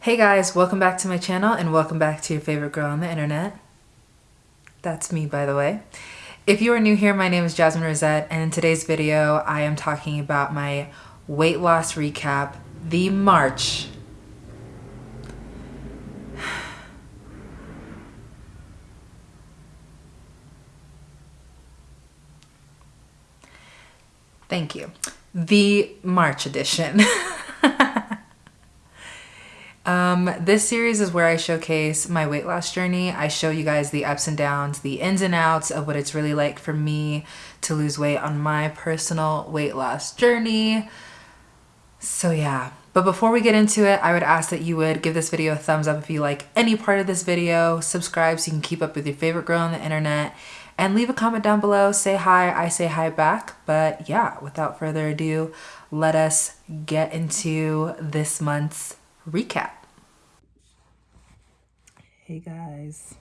Hey guys, welcome back to my channel and welcome back to your favorite girl on the internet. That's me, by the way. If you are new here, my name is Jasmine Rosette, and in today's video, I am talking about my weight loss recap, the March. Thank you. The March edition. Um, this series is where I showcase my weight loss journey. I show you guys the ups and downs, the ins and outs of what it's really like for me to lose weight on my personal weight loss journey. So yeah, but before we get into it, I would ask that you would give this video a thumbs up if you like any part of this video, subscribe so you can keep up with your favorite girl on the internet, and leave a comment down below. Say hi, I say hi back. But yeah, without further ado, let us get into this month's recap. Hey guys,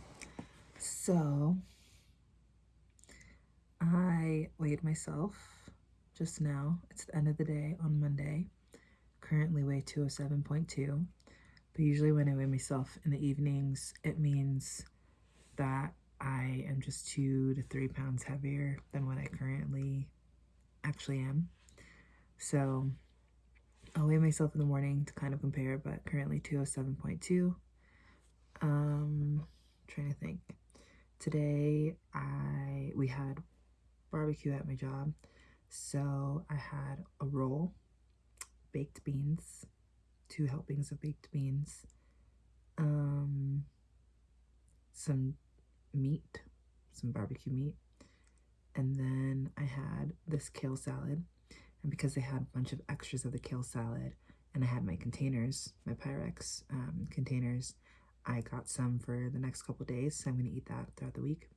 so I weighed myself just now. It's the end of the day on Monday. Currently weigh 207.2, but usually when I weigh myself in the evenings, it means that I am just two to three pounds heavier than what I currently actually am. So I'll weigh myself in the morning to kind of compare, but currently 207.2. Um, trying to think. Today I we had barbecue at my job, so I had a roll, baked beans, two helpings of baked beans, um, some meat, some barbecue meat, and then I had this kale salad and because they had a bunch of extras of the kale salad and I had my containers, my Pyrex um, containers, I got some for the next couple days. So I'm going to eat that throughout the week.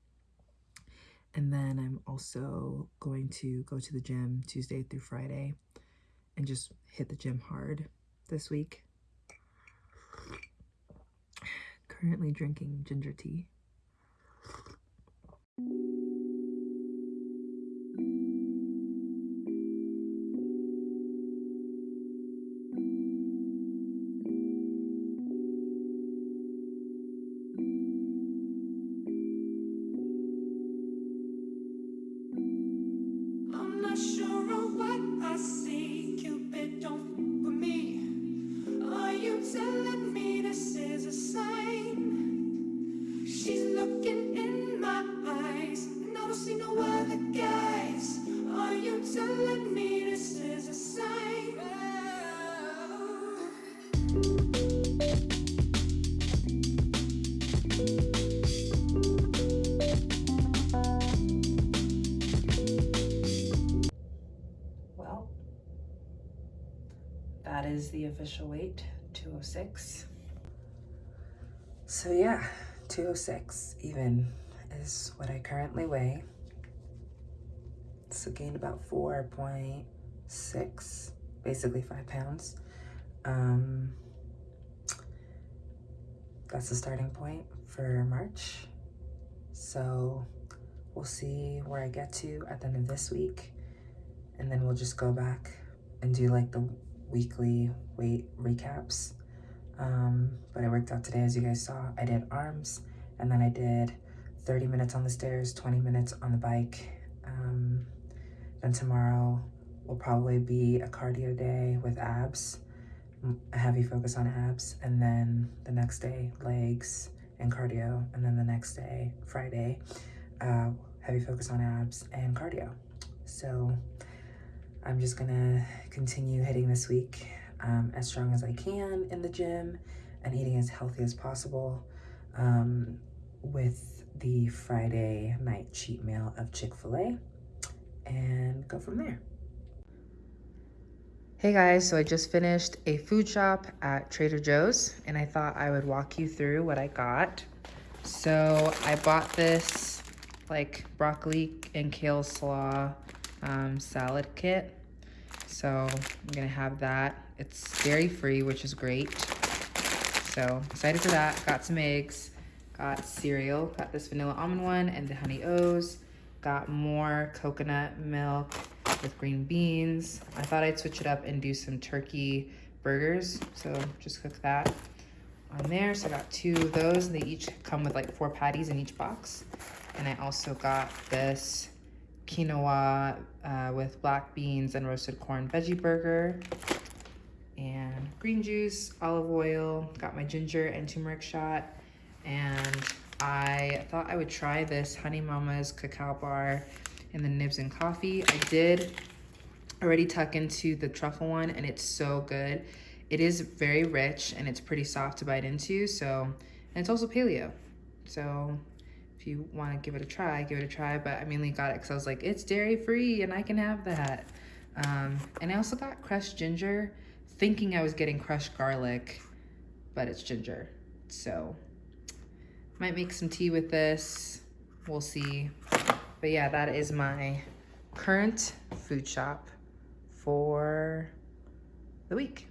And then I'm also going to go to the gym Tuesday through Friday and just hit the gym hard this week. Currently drinking ginger tea. Official weight 206 so yeah 206 even is what i currently weigh. So gained about 4.6 basically five pounds. Um that's the starting point for march. So we'll see where i get to at the end of this week and then we'll just go back and do like the weekly weight recaps. Um, but I worked out today, as you guys saw. I did arms, and then I did 30 minutes on the stairs, 20 minutes on the bike. Um, then tomorrow will probably be a cardio day with abs, a heavy focus on abs. And then the next day, legs and cardio. And then the next day, Friday, uh, heavy focus on abs and cardio. So I'm just gonna continue hitting this week um, as strong as I can in the gym and eating as healthy as possible um, with the Friday night cheat meal of Chick-fil-A and go from there. Hey guys, so I just finished a food shop at Trader Joe's and I thought I would walk you through what I got. So I bought this like broccoli and kale slaw um, salad kit. So I'm gonna have that. It's dairy free, which is great. So excited for that. Got some eggs, got cereal, got this vanilla almond one and the honey O's. Got more coconut milk with green beans. I thought I'd switch it up and do some turkey burgers. So just cook that. on there. So I got two of those. They each come with like four patties in each box. And I also got this quinoa uh, with black beans and roasted corn veggie burger and green juice, olive oil, got my ginger and turmeric shot. And I thought I would try this Honey Mama's cacao bar in the nibs and coffee. I did already tuck into the truffle one and it's so good. It is very rich and it's pretty soft to bite into. So, and it's also paleo. So you want to give it a try, give it a try. But I mainly got it because I was like, it's dairy free and I can have that. Um, and I also got crushed ginger, thinking I was getting crushed garlic, but it's ginger. So might make some tea with this. We'll see. But yeah, that is my current food shop for the week.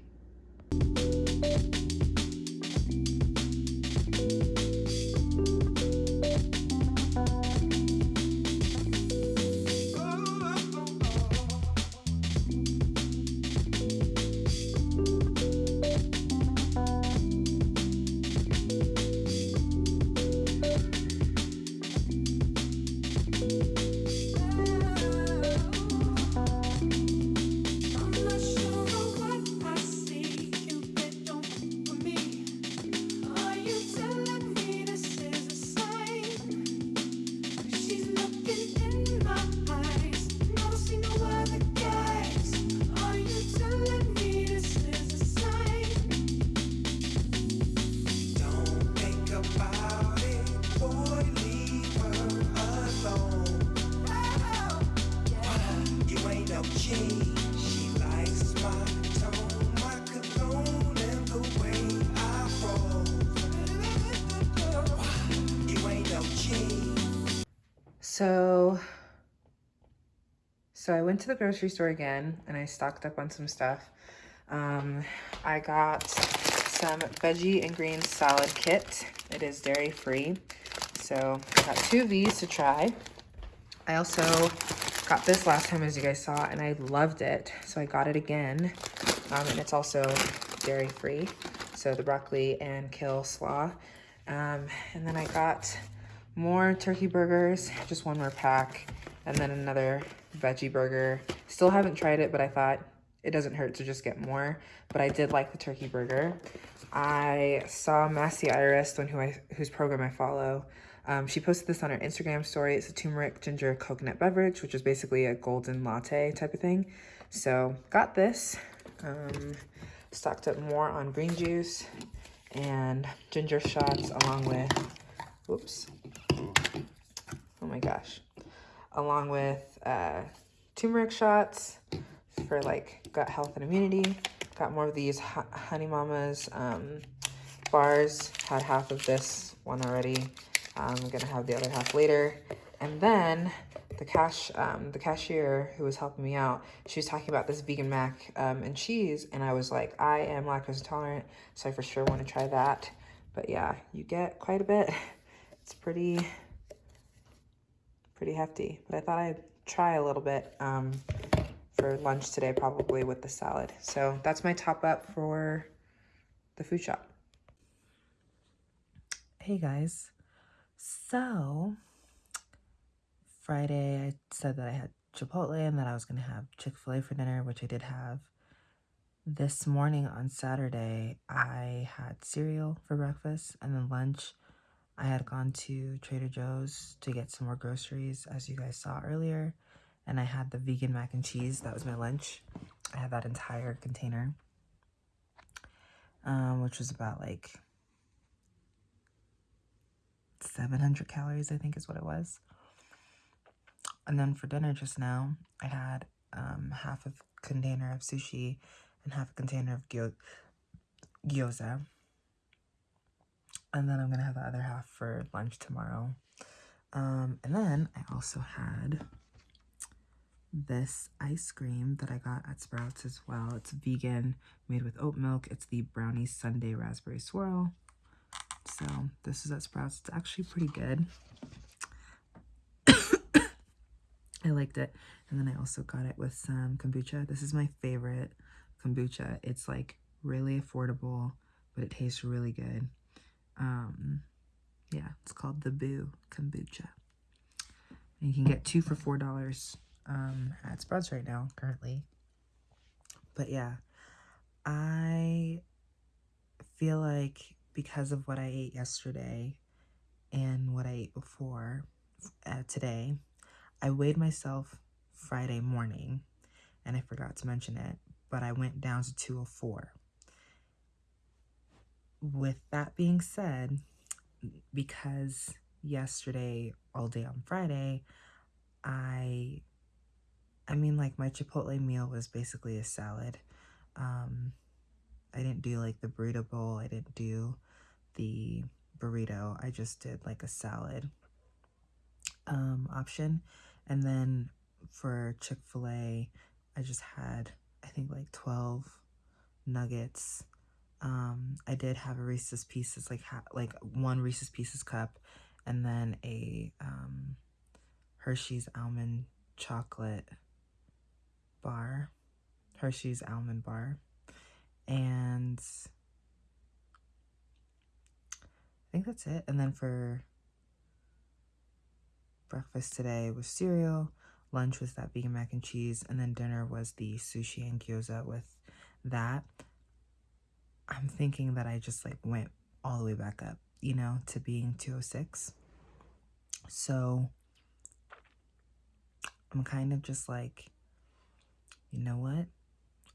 So, so I went to the grocery store again and I stocked up on some stuff. Um, I got some veggie and green salad kit. It is dairy free. So I got two of these to try. I also got this last time as you guys saw and I loved it. So I got it again. Um, and it's also dairy free. So the broccoli and kale slaw. Um, and then I got more turkey burgers, just one more pack, and then another veggie burger. Still haven't tried it, but I thought it doesn't hurt to just get more. But I did like the turkey burger. I saw Massy Arias, one who I, whose program I follow. Um, she posted this on her Instagram story. It's a turmeric ginger coconut beverage, which is basically a golden latte type of thing. So got this. Um, stocked up more on green juice and ginger shots along with, whoops, oh my gosh, along with uh, turmeric shots for like gut health and immunity. Got more of these Honey Mamas um, bars. Had half of this one already. I'm gonna have the other half later. And then the cash, um, the cashier who was helping me out, she was talking about this vegan mac um, and cheese, and I was like, I am lactose intolerant, so I for sure want to try that. But yeah, you get quite a bit. It's pretty, pretty hefty. But I thought I'd try a little bit um, for lunch today, probably with the salad. So that's my top up for the food shop. Hey guys. So Friday, I said that I had Chipotle and that I was going to have Chick-fil-A for dinner, which I did have. This morning on Saturday, I had cereal for breakfast and then lunch. I had gone to Trader Joe's to get some more groceries, as you guys saw earlier, and I had the vegan mac and cheese. That was my lunch. I had that entire container, um, which was about like 700 calories, I think is what it was. And then for dinner just now, I had um, half a container of sushi and half a container of gyo gyoza and then I'm gonna have the other half for lunch tomorrow. Um, and then I also had this ice cream that I got at Sprouts as well. It's vegan, made with oat milk. It's the Brownie Sundae Raspberry Swirl. So this is at Sprouts. It's actually pretty good. I liked it. And then I also got it with some kombucha. This is my favorite kombucha. It's like really affordable but it tastes really good. Um, yeah, it's called the Boo Kombucha. And you can get two for four dollars um, at Sprouts right now, currently. But yeah, I feel like because of what I ate yesterday and what I ate before uh, today, I weighed myself Friday morning, and I forgot to mention it, but I went down to 204. With that being said, because yesterday, all day on Friday, I, I mean, like my Chipotle meal was basically a salad. Um, I didn't do like the burrito bowl. I didn't do the burrito. I just did like a salad um, option. And then for Chick-fil-A, I just had, I think like 12 nuggets. Um, I did have a Reese's Pieces, like like one Reese's Pieces cup, and then a um, Hershey's almond chocolate bar, Hershey's almond bar, and I think that's it. And then for breakfast today was cereal, lunch was that vegan mac and cheese, and then dinner was the sushi and gyoza with that. I'm thinking that I just like went all the way back up, you know, to being 206. So I'm kind of just like, you know what?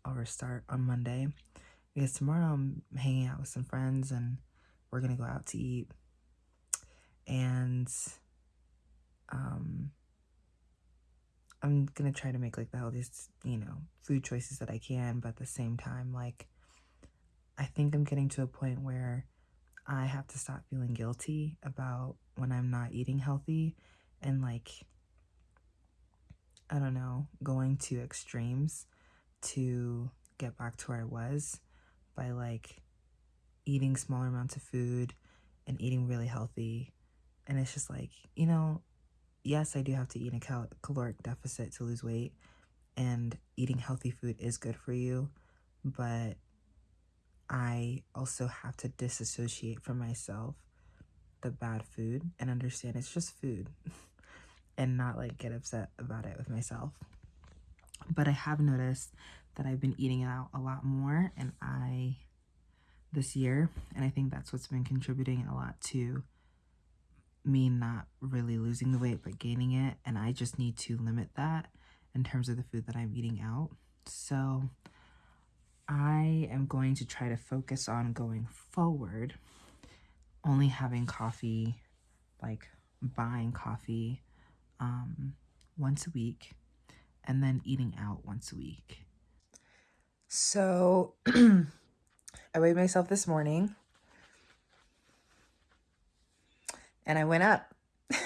I'll restart on Monday because tomorrow I'm hanging out with some friends and we're going to go out to eat. And um, I'm going to try to make like the healthiest, you know, food choices that I can. But at the same time, like, I think I'm getting to a point where I have to stop feeling guilty about when I'm not eating healthy and like I don't know, going to extremes to get back to where I was by like eating smaller amounts of food and eating really healthy. And it's just like, you know, yes, I do have to eat a cal caloric deficit to lose weight, and eating healthy food is good for you, but I also have to disassociate from myself the bad food and understand it's just food and not like get upset about it with myself. But I have noticed that I've been eating out a lot more and I this year and I think that's what's been contributing a lot to me not really losing the weight but gaining it and I just need to limit that in terms of the food that I'm eating out. So I am going to try to focus on going forward, only having coffee, like buying coffee um, once a week, and then eating out once a week. So I weighed myself this morning and I went up.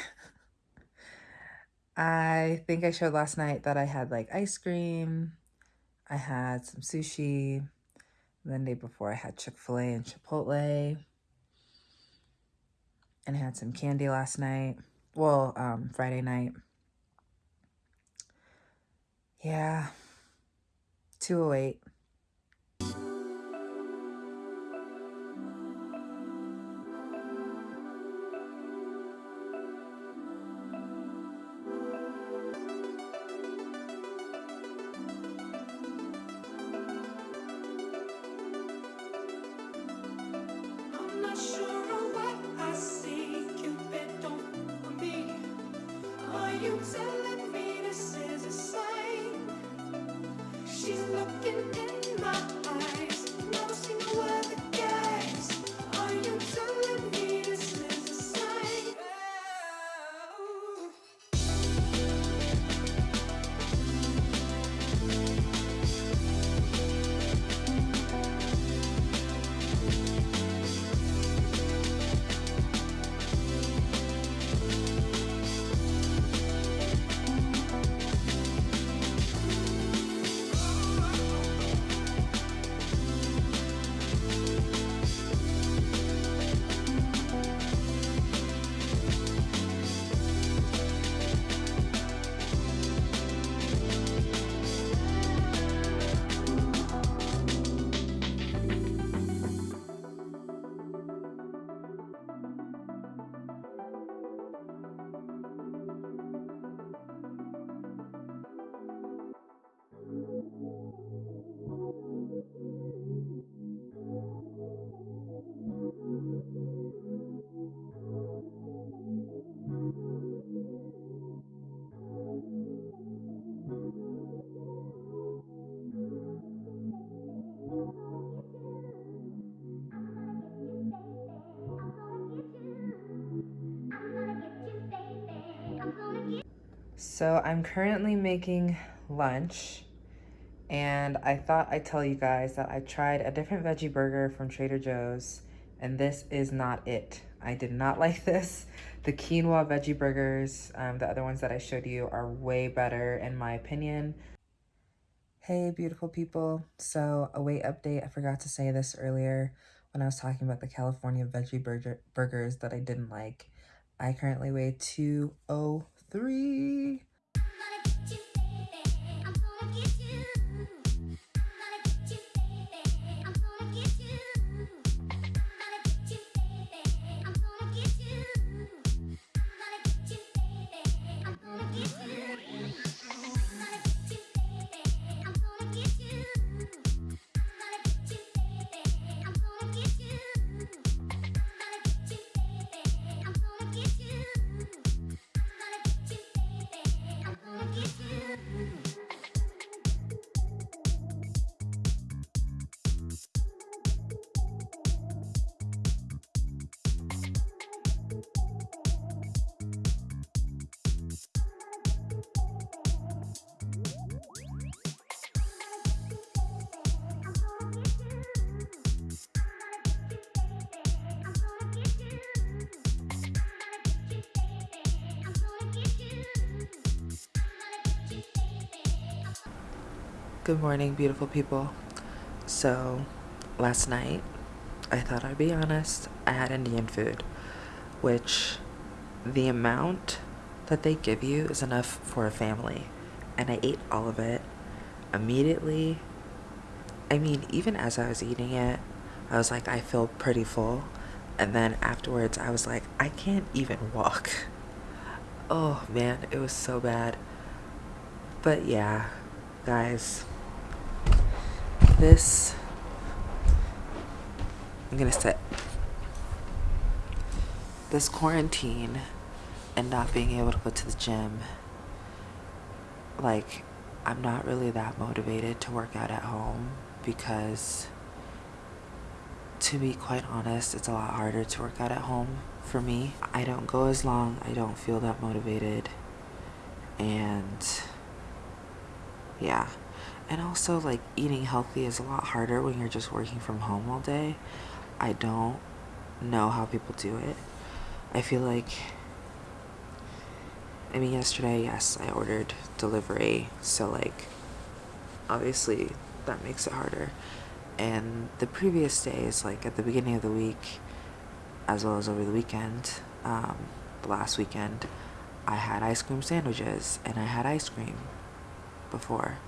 I think I showed last night that I had like ice cream, I had some sushi. The day before, I had Chick fil A and Chipotle. And I had some candy last night. Well, um, Friday night. Yeah. 208. So I'm currently making lunch and I thought I'd tell you guys that I tried a different veggie burger from Trader Joe's and this is not it. I did not like this. The quinoa veggie burgers, um, the other ones that I showed you are way better in my opinion. Hey, beautiful people. So a weight update, I forgot to say this earlier when I was talking about the California veggie burger burgers that I didn't like. I currently weigh 203. Good morning, beautiful people. So, last night, I thought I'd be honest, I had Indian food, which the amount that they give you is enough for a family. And I ate all of it immediately. I mean, even as I was eating it, I was like, I feel pretty full. And then afterwards, I was like, I can't even walk. Oh man, it was so bad. But yeah, guys this. I'm gonna say this quarantine and not being able to go to the gym. Like I'm not really that motivated to work out at home because to be quite honest it's a lot harder to work out at home for me. I don't go as long I don't feel that motivated and yeah and also, like, eating healthy is a lot harder when you're just working from home all day. I don't know how people do it. I feel like, I mean, yesterday, yes, I ordered delivery, so, like, obviously that makes it harder. And the previous days, like, at the beginning of the week, as well as over the weekend, um, the last weekend, I had ice cream sandwiches and I had ice cream before.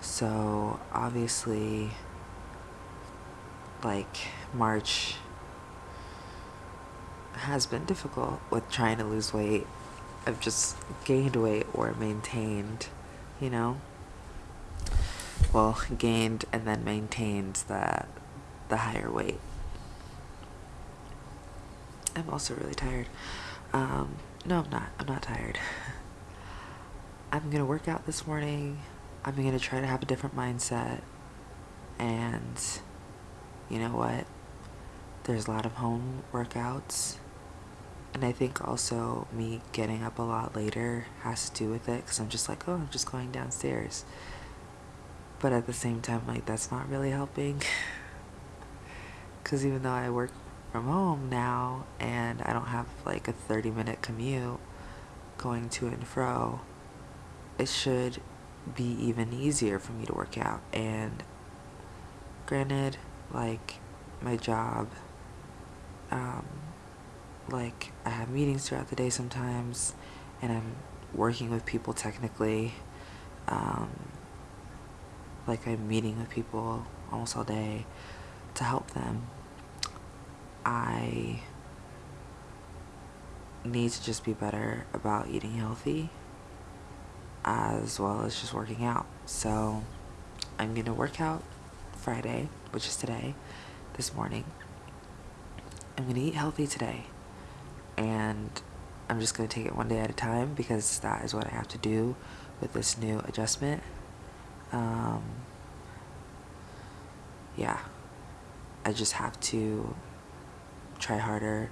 So obviously, like March has been difficult with trying to lose weight. I've just gained weight or maintained, you know? Well, gained and then maintained the, the higher weight. I'm also really tired. Um, no, I'm not. I'm not tired. I'm gonna work out this morning. I'm going to try to have a different mindset. And you know what? There's a lot of home workouts. And I think also me getting up a lot later has to do with it because I'm just like, oh, I'm just going downstairs. But at the same time, like, that's not really helping. Because even though I work from home now and I don't have like a 30 minute commute going to and fro, it should be even easier for me to work out. And granted, like my job, um, like I have meetings throughout the day sometimes, and I'm working with people technically. Um, like I'm meeting with people almost all day to help them. I need to just be better about eating healthy as well as just working out. So I'm going to work out Friday, which is today, this morning. I'm going to eat healthy today. And I'm just going to take it one day at a time because that is what I have to do with this new adjustment. Um, yeah. I just have to try harder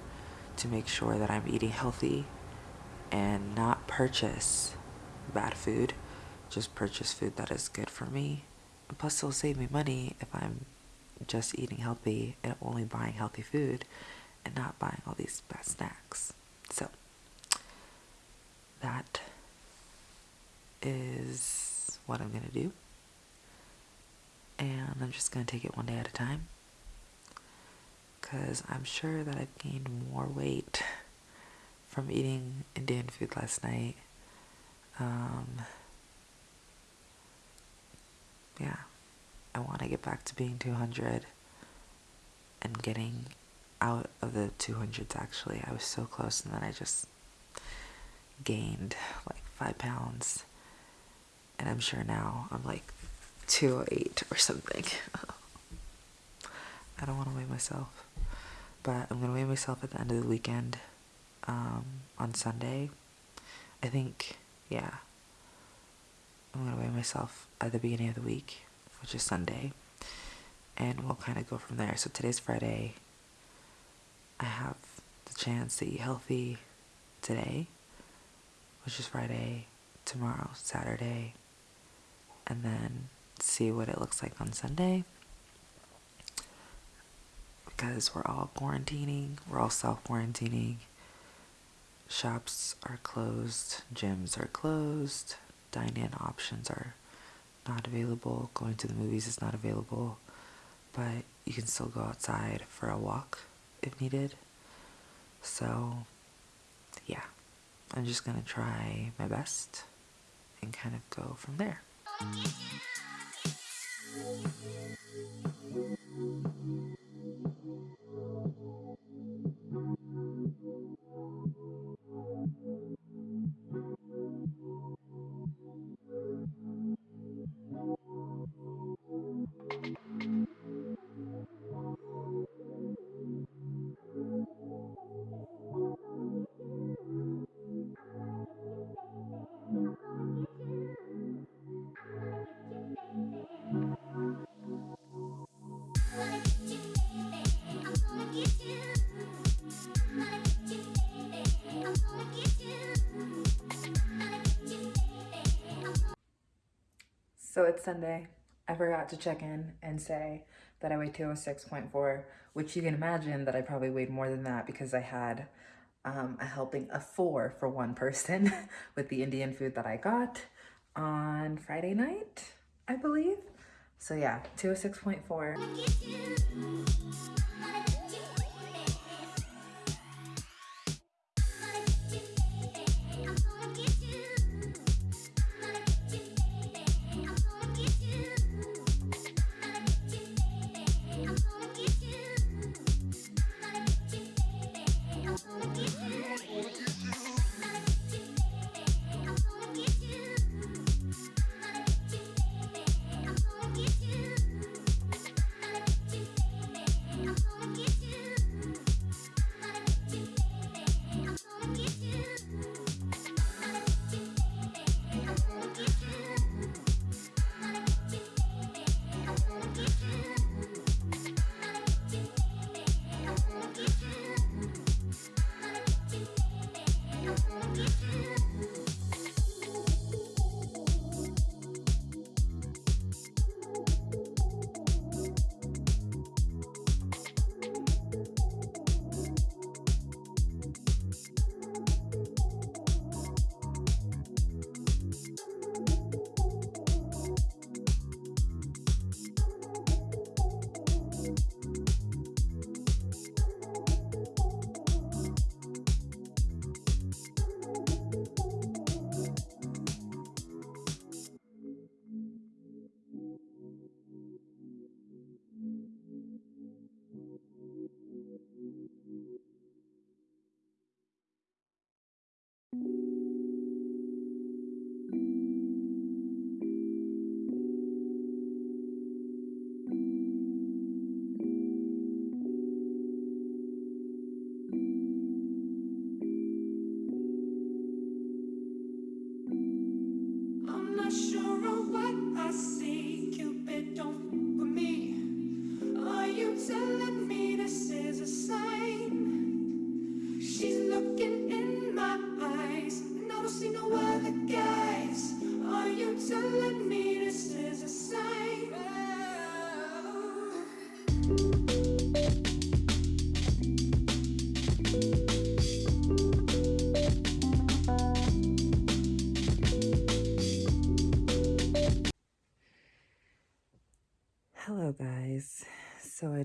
to make sure that I'm eating healthy and not purchase bad food. Just purchase food that is good for me. And plus, it'll save me money if I'm just eating healthy and only buying healthy food and not buying all these bad snacks. So, that is what I'm going to do. And I'm just going to take it one day at a time. Because I'm sure that I've gained more weight from eating Indian food last night. Um, yeah, I want to get back to being 200 and getting out of the 200s actually. I was so close and then I just gained like five pounds. And I'm sure now I'm like 208 or something. I don't want to weigh myself. But I'm going to weigh myself at the end of the weekend um, on Sunday. I think, yeah. I'm going to weigh myself at the beginning of the week, which is Sunday. And we'll kind of go from there. So today's Friday. I have the chance to eat healthy today, which is Friday, tomorrow, Saturday, and then see what it looks like on Sunday. Because we're all quarantining, we're all self quarantining. Shops are closed, gyms are closed, dine in options are not available, going to the movies is not available, but you can still go outside for a walk if needed. So, yeah, I'm just gonna try my best and kind of go from there. So it's Sunday. I forgot to check in and say that I weighed 206.4, which you can imagine that I probably weighed more than that because I had um, a helping of four for one person with the Indian food that I got on Friday night, I believe. So yeah, 206.4. She's looking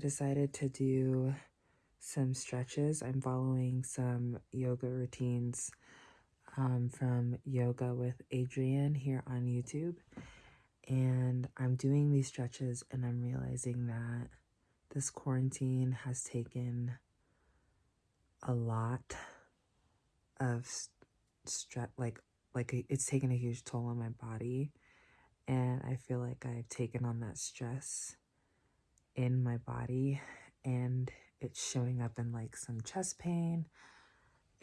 decided to do some stretches. I'm following some yoga routines um, from Yoga with Adriene here on YouTube. And I'm doing these stretches and I'm realizing that this quarantine has taken a lot of stress, like, like it's taken a huge toll on my body. And I feel like I've taken on that stress in my body and it's showing up in like some chest pain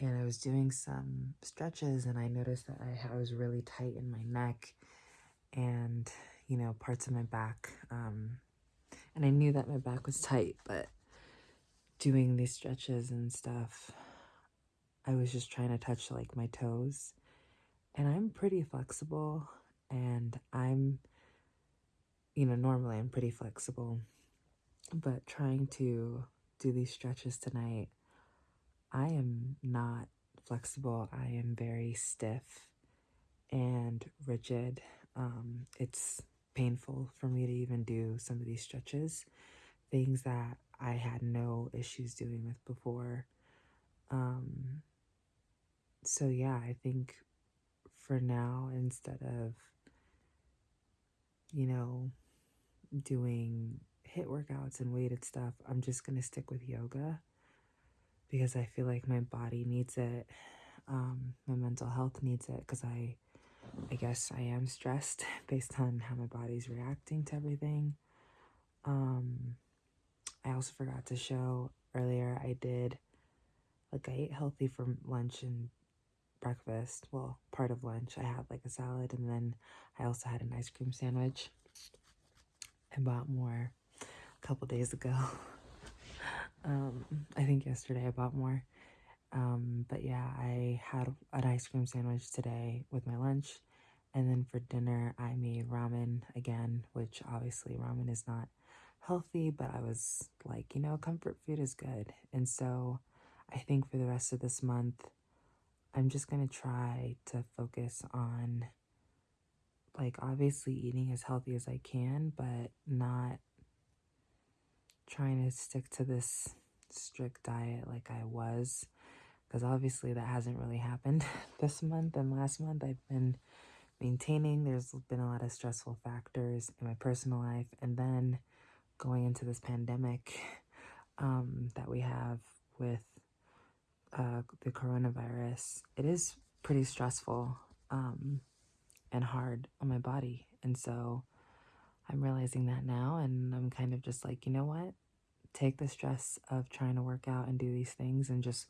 and I was doing some stretches and I noticed that I, was really tight in my neck and you know parts of my back um, and I knew that my back was tight but doing these stretches and stuff I was just trying to touch like my toes and I'm pretty flexible and I'm you know normally I'm pretty flexible but trying to do these stretches tonight, I am not flexible. I am very stiff and rigid. Um, it's painful for me to even do some of these stretches, things that I had no issues doing with before. Um, so, yeah, I think for now, instead of, you know, doing HIIT workouts and weighted stuff, I'm just going to stick with yoga because I feel like my body needs it. Um, my mental health needs it because I, I guess I am stressed based on how my body's reacting to everything. Um, I also forgot to show earlier I did, like, I ate healthy for lunch and breakfast. Well, part of lunch. I had like a salad and then I also had an ice cream sandwich. I bought more couple days ago. um, I think yesterday I bought more. Um, but yeah, I had an ice cream sandwich today with my lunch. And then for dinner, I made ramen again, which obviously ramen is not healthy, but I was like, you know, comfort food is good. And so I think for the rest of this month, I'm just going to try to focus on like obviously eating as healthy as I can, but not trying to stick to this strict diet like I was because obviously that hasn't really happened this month and last month. I've been maintaining. There's been a lot of stressful factors in my personal life. And then going into this pandemic um, that we have with uh, the coronavirus it is pretty stressful um, and hard on my body. And so I'm realizing that now, and I'm kind of just like, you know what? Take the stress of trying to work out and do these things and just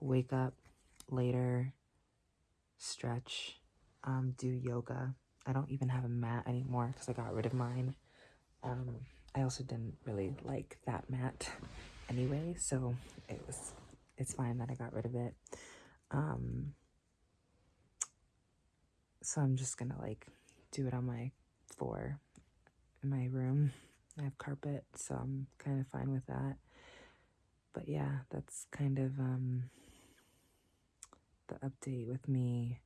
wake up later, stretch, um, do yoga. I don't even have a mat anymore because I got rid of mine. Um, I also didn't really like that mat anyway, so it was it's fine that I got rid of it. Um, so I'm just gonna like do it on my floor in my room. I have carpet, so I'm kind of fine with that. But yeah, that's kind of um, the update with me.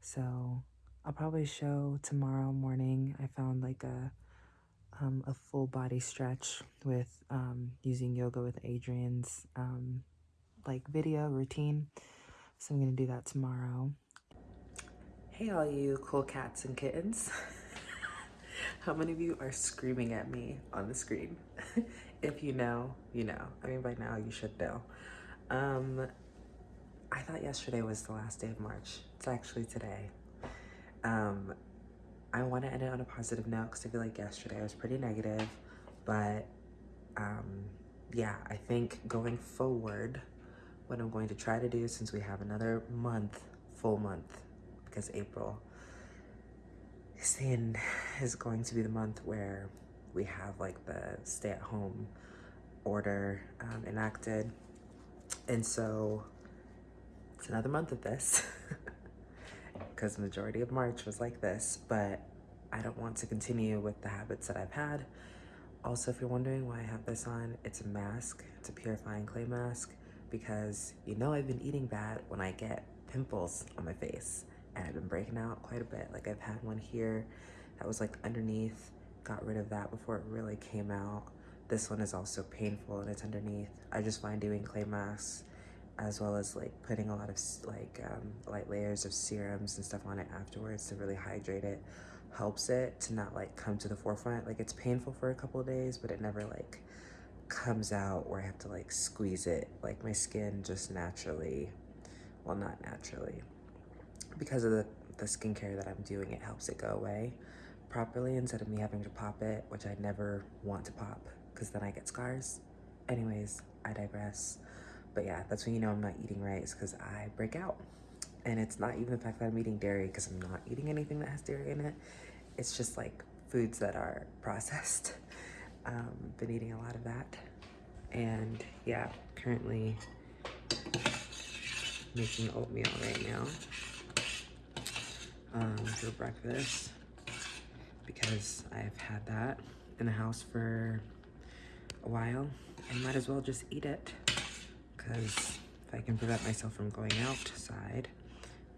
So I'll probably show tomorrow morning. I found like a um, a full body stretch with um, using yoga with Adriene's um, like video routine. So I'm gonna do that tomorrow. Hey, all you cool cats and kittens. How many of you are screaming at me on the screen? if you know, you know. I mean, by now you should know. Um, I thought yesterday was the last day of March. It's actually today. Um, I want to end it on a positive note because I feel like yesterday I was pretty negative, but um, yeah, I think going forward, what I'm going to try to do since we have another month, full month, because April saying is going to be the month where we have like the stay at home order um, enacted. And so it's another month of this because majority of March was like this, but I don't want to continue with the habits that I've had. Also, if you're wondering why I have this on, it's a mask. It's a purifying clay mask because you know I've been eating bad when I get pimples on my face and I've been breaking out quite a bit. Like I've had one here that was like underneath, got rid of that before it really came out. This one is also painful and it's underneath. I just find doing clay masks as well as like putting a lot of like um, light layers of serums and stuff on it afterwards to really hydrate it helps it to not like come to the forefront. Like it's painful for a couple of days, but it never like comes out where I have to like squeeze it. Like my skin just naturally, well not naturally, because of the, the skincare that I'm doing, it helps it go away properly instead of me having to pop it, which I never want to pop because then I get scars. Anyways, I digress. But yeah, that's when you know I'm not eating right is because I break out. And it's not even the fact that I'm eating dairy because I'm not eating anything that has dairy in it. It's just like foods that are processed. Um, been eating a lot of that. And yeah, currently making oatmeal right now um, for breakfast because I've had that in the house for a while and might as well just eat it because if I can prevent myself from going outside,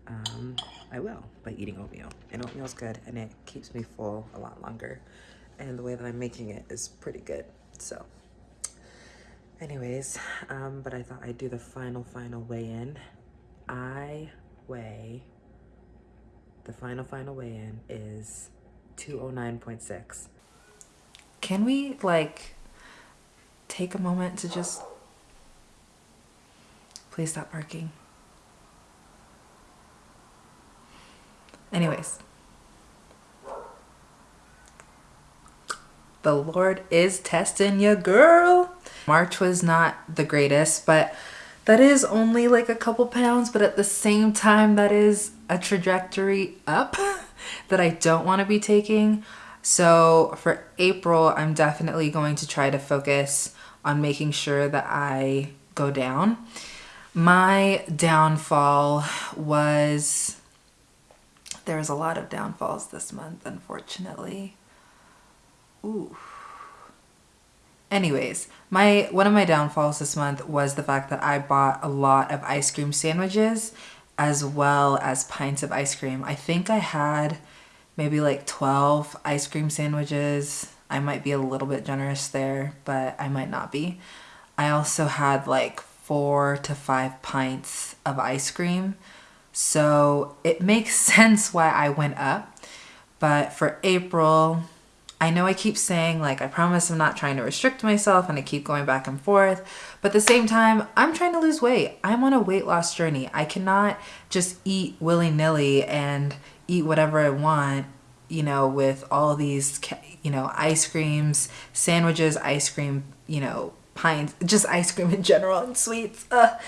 um, I will by eating oatmeal. And oatmeal's good and it keeps me full a lot longer. And the way that I'm making it is pretty good. So anyways, um, but I thought I'd do the final, final weigh-in. I weigh, the final, final weigh-in is 209.6. Can we like take a moment to just please stop barking. Anyways, the Lord is testing you, girl. March was not the greatest, but that is only like a couple pounds, but at the same time, that is a trajectory up that I don't want to be taking. So for April, I'm definitely going to try to focus on making sure that I go down. My downfall was, there was a lot of downfalls this month, unfortunately. Ooh. Anyways, my one of my downfalls this month was the fact that I bought a lot of ice cream sandwiches as well as pints of ice cream. I think I had maybe like 12 ice cream sandwiches I might be a little bit generous there, but I might not be. I also had like four to five pints of ice cream. So it makes sense why I went up. But for April, I know I keep saying like, I promise I'm not trying to restrict myself and I keep going back and forth. But at the same time, I'm trying to lose weight. I'm on a weight loss journey. I cannot just eat willy nilly and eat whatever I want you know, with all these, you know, ice creams, sandwiches, ice cream, you know, pints, just ice cream in general and sweets. Uh.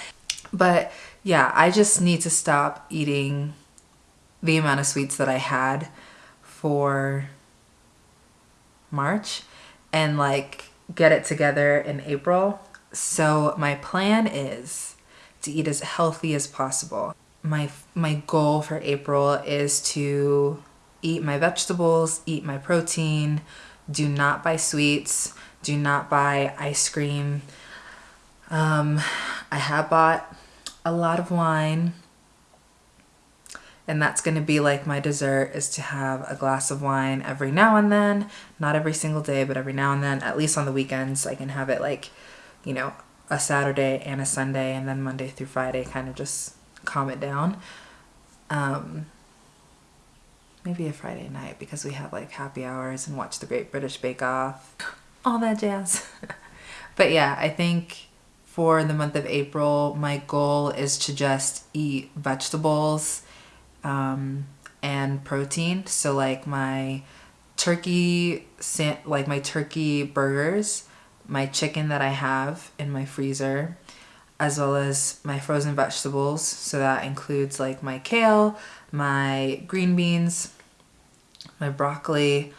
But yeah, I just need to stop eating the amount of sweets that I had for March and like get it together in April. So my plan is to eat as healthy as possible. My my goal for April is to eat my vegetables, eat my protein, do not buy sweets, do not buy ice cream. Um, I have bought a lot of wine and that's going to be like my dessert is to have a glass of wine every now and then not every single day but every now and then at least on the weekends I can have it like you know a Saturday and a Sunday and then Monday through Friday kind of just calm it down um, maybe a Friday night because we have like happy hours and watch the Great British Bake Off, all that jazz. but yeah, I think for the month of April, my goal is to just eat vegetables um, and protein. So like my turkey, like my turkey burgers, my chicken that I have in my freezer, as well as my frozen vegetables. So that includes like my kale, my green beans, my broccoli,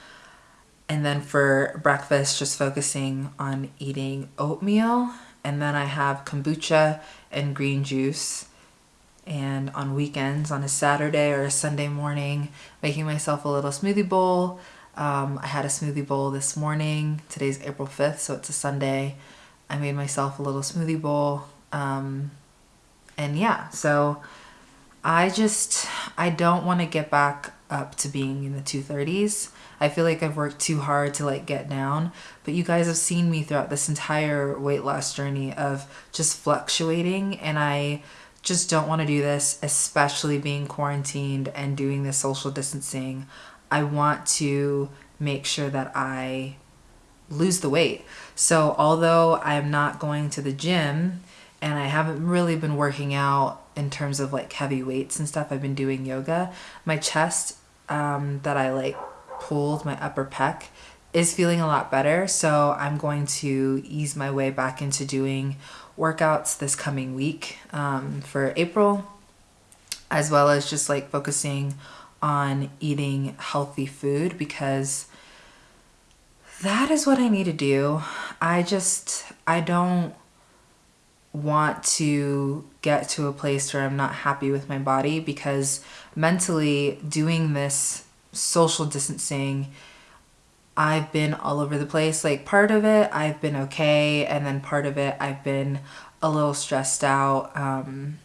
and then for breakfast, just focusing on eating oatmeal. And then I have kombucha and green juice. And on weekends, on a Saturday or a Sunday morning, making myself a little smoothie bowl. Um, I had a smoothie bowl this morning. Today's April 5th, so it's a Sunday. I made myself a little smoothie bowl. Um, and yeah, so I just, I don't want to get back up to being in the 230s. I feel like I've worked too hard to like get down, but you guys have seen me throughout this entire weight loss journey of just fluctuating and I just don't want to do this, especially being quarantined and doing this social distancing. I want to make sure that I lose the weight. So, although I'm not going to the gym and I haven't really been working out in terms of like heavy weights and stuff, I've been doing yoga. My chest um, that I like pulled, my upper pec, is feeling a lot better. So, I'm going to ease my way back into doing workouts this coming week um, for April, as well as just like focusing on eating healthy food because that is what I need to do. I just, I don't want to get to a place where I'm not happy with my body because mentally doing this social distancing, I've been all over the place. Like part of it, I've been okay, and then part of it, I've been a little stressed out, um,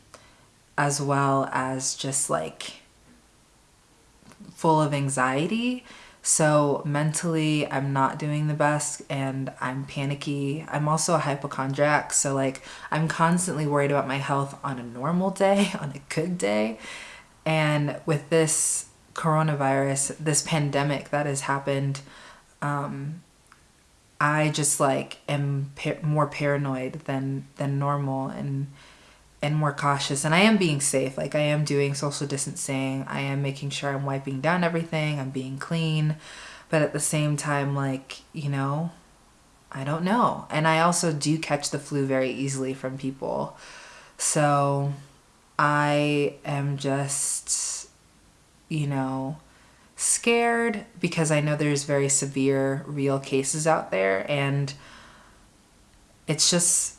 as well as just like full of anxiety. So mentally, I'm not doing the best and I'm panicky. I'm also a hypochondriac. So, like, I'm constantly worried about my health on a normal day, on a good day. And with this coronavirus, this pandemic that has happened, um, I just like am more paranoid than than normal and and more cautious and I am being safe. Like I am doing social distancing. I am making sure I'm wiping down everything. I'm being clean. But at the same time like, you know, I don't know. And I also do catch the flu very easily from people. So I am just you know, scared because I know there's very severe real cases out there and it's just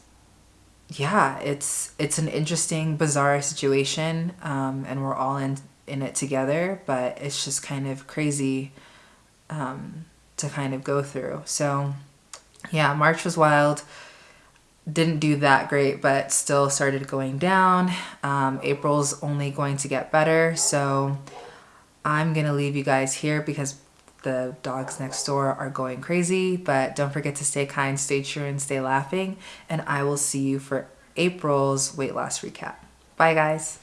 yeah, it's it's an interesting, bizarre situation, um, and we're all in in it together. But it's just kind of crazy um, to kind of go through. So, yeah, March was wild. Didn't do that great, but still started going down. Um, April's only going to get better, so I'm gonna leave you guys here because the dogs next door are going crazy, but don't forget to stay kind, stay true, and stay laughing. And I will see you for April's weight loss recap. Bye, guys.